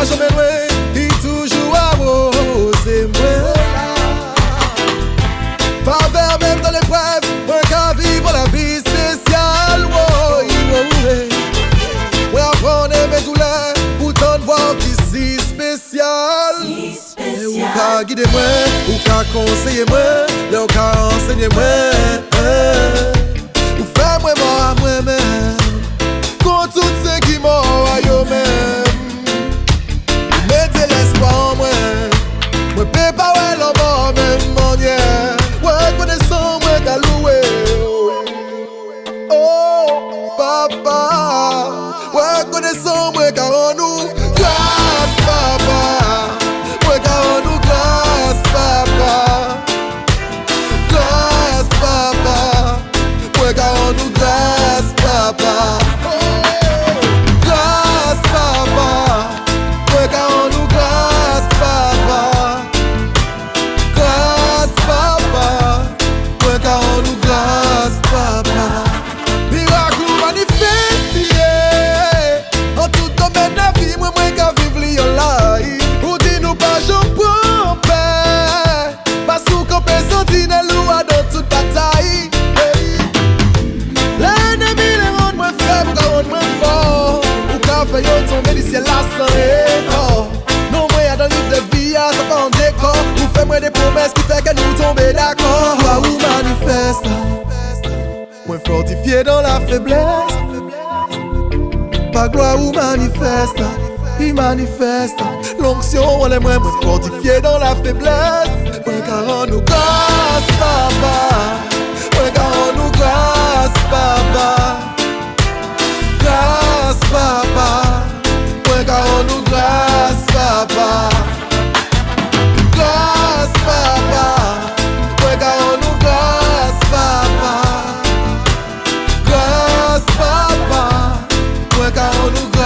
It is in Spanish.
Mwa jome lwe, di toujou amose mwen Paver menm dan l'eprev, mwen la vi spesyal Mwen aprone men doule, pou ton vwan ki si spesyal E ou ka guide mwen, ou ka konseye mwen, le ou ka ensegne mwen Oh. tomber d'accord, ou ou manifeste. Mwen fortifiye la feblesse Pa gloa ou manifeste. I manifeste. L'onksyon wale mwen mwen fortifiye dan la feblesse Mwen ka ran nou grase, papa. Mwen ka ran papa. morugo